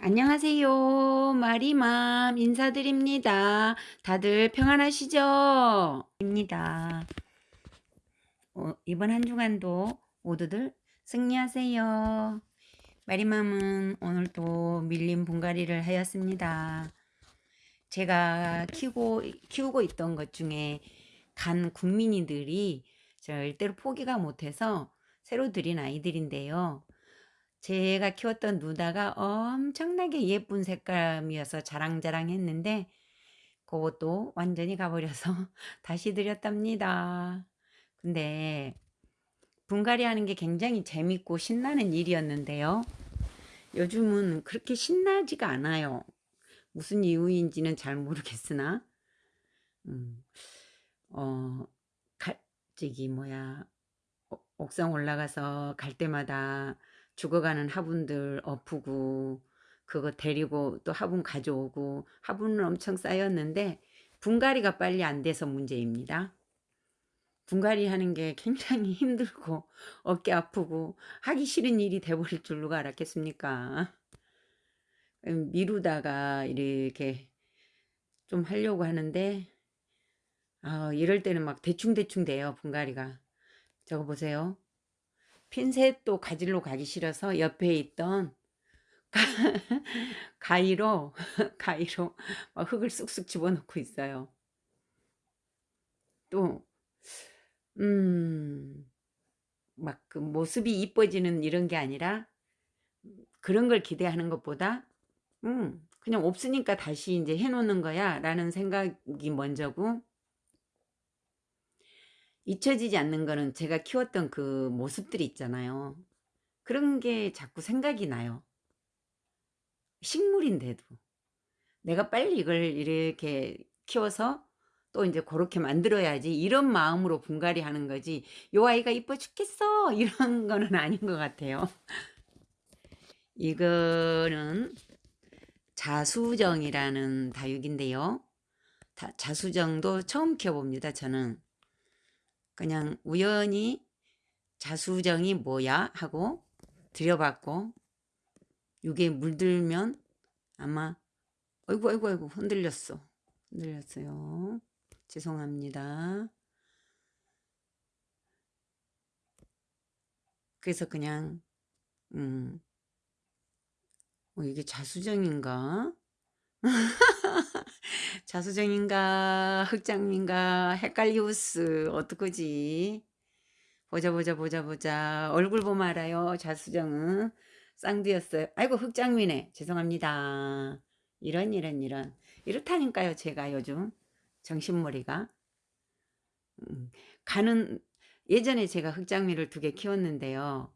안녕하세요. 마리맘 인사드립니다. 다들 평안하시죠? 입니다. 어, 이번 한 주간도 모두들 승리하세요. 마리맘은 오늘도 밀린 분갈이를 하였습니다. 제가 키우고, 키우고 있던 것 중에 간 국민이들이 절대로 포기가 못해서 새로 들인 아이들인데요. 제가 키웠던 누다가 엄청나게 예쁜 색감이어서 자랑자랑 했는데 그것도 완전히 가버려서 다시 드렸답니다. 근데 분갈이 하는 게 굉장히 재밌고 신나는 일이었는데요. 요즘은 그렇게 신나지가 않아요. 무슨 이유인지는 잘 모르겠으나 음, 어, 갈, 저기 뭐야 옥상 올라가서 갈 때마다 죽어가는 화분들 엎고 그거 데리고 또 화분 가져오고 화분은 엄청 쌓였는데 분갈이가 빨리 안 돼서 문제입니다. 분갈이 하는 게 굉장히 힘들고 어깨 아프고 하기 싫은 일이 돼버릴 줄 누가 알았겠습니까? 음, 미루다가 이렇게 좀 하려고 하는데 아, 이럴 때는 막 대충대충 돼요 분갈이가 저거 보세요 핀셋도 가지러 가기 싫어서 옆에 있던 가, 위로 가위로 흙을 쑥쑥 집어넣고 있어요. 또, 음, 막 그 모습이 이뻐지는 이런 게 아니라 그런 걸 기대하는 것보다, 음, 그냥 없으니까 다시 이제 해놓는 거야 라는 생각이 먼저고, 잊혀지지 않는 거는 제가 키웠던 그 모습들이 있잖아요. 그런 게 자꾸 생각이 나요. 식물인데도. 내가 빨리 이걸 이렇게 키워서 또 이제 그렇게 만들어야지 이런 마음으로 분갈이 하는 거지 요 아이가 이뻐 죽겠어 이런 거는 아닌 것 같아요 이거는 자수정이라는 다육인데요 자수정도 처음 키워봅니다 저는 그냥 우연히 자수정이 뭐야? 하고 들여봤고 이게 물들면 아마 아이고 아이고 아이고 흔들렸어. 흔들렸어요. 죄송합니다. 그래서 그냥 음 어, 이게 자수정인가 자수정인가 흑장미인가 헷갈리우스 어떡하지? 보자 보자 보자 보자. 얼굴 보면 알아요 자수정은. 쌍두였어요. 아이고 흑장미네. 죄송합니다. 이런 이런 이런. 이렇다니까요 제가 요즘. 정신머리가. 음, 가는 예전에 제가 흑장미를 두 개 키웠는데요.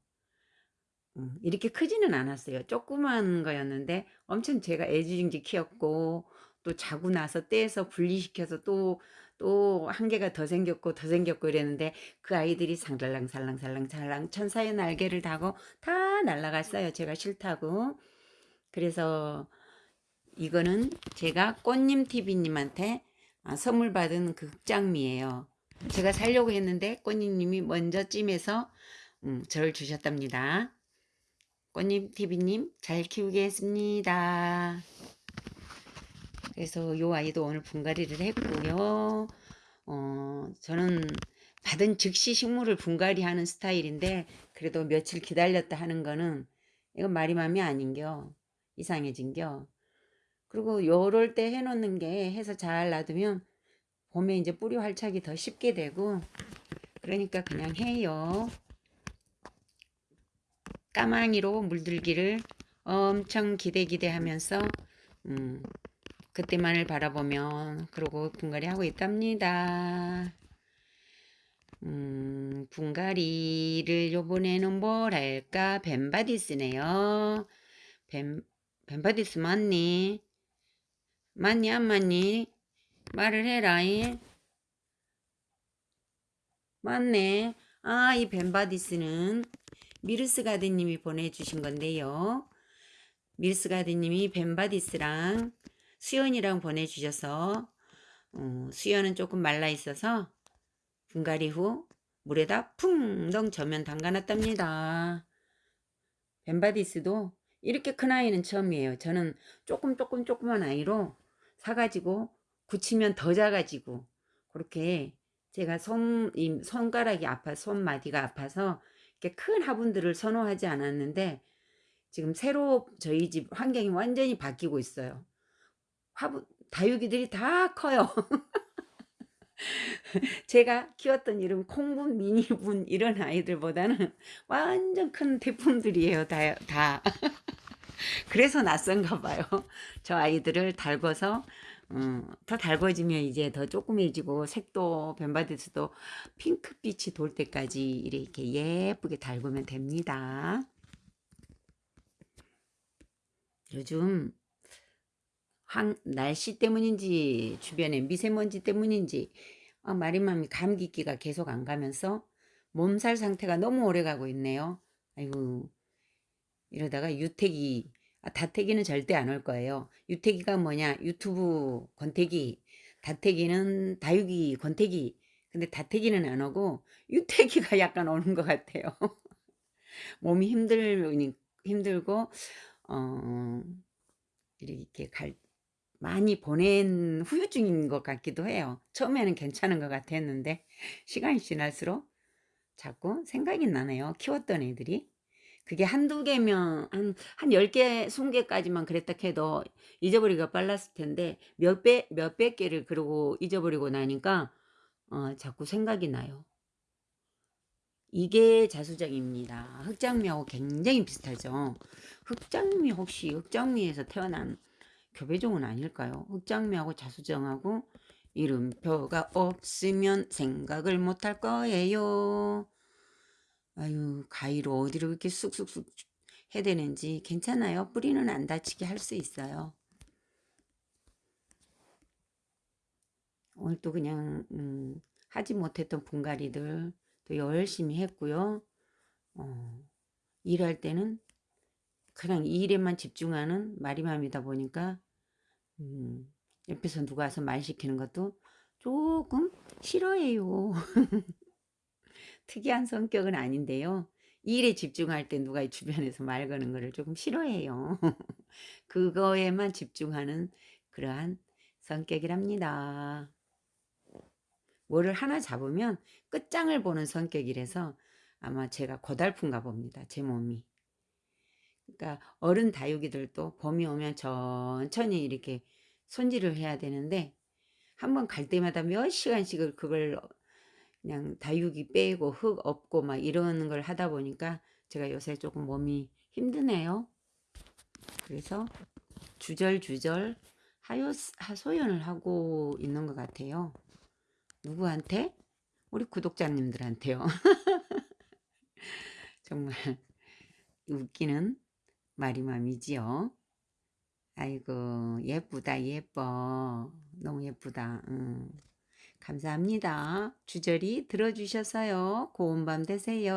음, 이렇게 크지는 않았어요. 조그만 거였는데 엄청 제가 애지중지 키웠고 또 자고 나서 떼서 분리시켜서 또 또 한 개가 더 생겼고 더 생겼고 이랬는데 그 아이들이 상달랑 살랑 살랑 살랑 천사의 날개를 다고 다 날아갔어요. 제가 싫다고. 그래서 이거는 제가 꽃님TV님한테 아, 선물 받은 그 흑장미예요. 제가 살려고 했는데 꽃님님이 먼저 찜해서 음, 저를 주셨답니다. 꽃님TV님 잘 키우겠습니다. 그래서 요 아이도 오늘 분갈이를 했고요. 어, 저는 받은 즉시 식물을 분갈이 하는 스타일인데 그래도 며칠 기다렸다 하는 거는 이건 말이 맘이 아닌겨. 이상해진겨. 그리고 요럴 때 해놓는 게 해서 잘 놔두면 봄에 이제 뿌리 활착이 더 쉽게 되고 그러니까 그냥 해요. 까망이로 물들기를 엄청 기대 기대 하면서 음, 그때만을 바라보면 그러고 분갈이 하고 있답니다. 음, 분갈이를 요번에는 뭘 할까? 벤바디스네요. 벤, 벤바디스 맞니? 맞니 안 맞니? 말을 해라. 이. 맞네. 아, 이 벤바디스는 미르스 가드님이 보내주신 건데요. 미르스 가드님이 벤바디스랑 수연이랑 보내주셔서 어, 수연은 조금 말라 있어서 분갈이 후 물에다 풍덩 저면 담가놨답니다. 벤바디스도 이렇게 큰 아이는 처음이에요. 저는 조금 조금 조그만 아이로 사가지고 굳히면 더 작아지고 그렇게 제가 손, 이 손가락이 아파 손마디가 아파서 이렇게 큰 화분들을 선호하지 않았는데 지금 새로 저희 집 환경이 완전히 바뀌고 있어요. 화분 다육이들이 다 커요. 제가 키웠던 이름 콩분, 미니분 이런 아이들보다는 완전 큰 대품들이에요. 다. 다. 그래서 낯선가 봐요. 저 아이들을 달궈서 음, 더 달궈지면 이제 더 조그매지고 색도 변바디스도 핑크빛이 돌 때까지 이렇게 예쁘게 달구면 됩니다. 요즘 황, 날씨 때문인지 주변에 미세먼지 때문인지 아, 마리맘이 감기기가 계속 안 가면서 몸살 상태가 너무 오래 가고 있네요. 아이고 이러다가 유태기 아, 다태기는 절대 안 올 거예요. 유태기가 뭐냐 유튜브 권태기 다태기는 다육이 권태기 근데 다태기는 안 오고 유태기가 약간 오는 것 같아요. 몸이 힘들 힘들고 어 이렇게 갈 많이 보낸 후유증인 것 같기도 해요. 처음에는 괜찮은 것 같았는데 시간이 지날수록 자꾸 생각이 나네요. 키웠던 애들이. 그게 한두 개면 한, 한 10개, 20개까지만 그랬다 해도 잊어버리기가 빨랐을 텐데 몇 배, 몇백 개를 그러고 잊어버리고 나니까 어, 자꾸 생각이 나요. 이게 자수정입니다. 흑장미하고 굉장히 비슷하죠. 흑장미 혹시 흑장미에서 태어난 교배종은 아닐까요? 흑장미하고 자수정하고 이름표가 없으면 생각을 못할 거예요. 아유 가위로 어디로 이렇게 쑥쑥쑥 해대는지 괜찮아요. 뿌리는 안 다치게 할 수 있어요. 오늘 또 그냥 음, 하지 못했던 분갈이들 또 열심히 했고요. 어, 일할 때는 그냥 이 일에만 집중하는 마리맘이다 보니까 음, 옆에서 누가 와서 말 시키는 것도 조금 싫어해요. 특이한 성격은 아닌데요. 일에 집중할 때 누가 주변에서 말 거는 거를 조금 싫어해요. 그거에만 집중하는 그러한 성격이랍니다. 뭐를 하나 잡으면 끝장을 보는 성격이라서 아마 제가 고달픈가 봅니다. 제 몸이. 그러니까 어른 다육이들도 봄이 오면 천천히 이렇게 손질을 해야 되는데 한 번 갈 때마다 몇 시간씩을 그걸 그냥 다육이 빼고 흙 없고 막 이러는 걸 하다 보니까 제가 요새 조금 몸이 힘드네요. 그래서 주절주절 하요, 하소연을 하고 있는 것 같아요. 누구한테? 우리 구독자님들한테요. 정말 웃기는 마리맘이지요. 아이고 예쁘다 예뻐. 너무 예쁘다. 음. 감사합니다. 주저리 들어주셔서요. 고운 밤 되세요